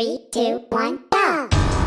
Three, two, one, go!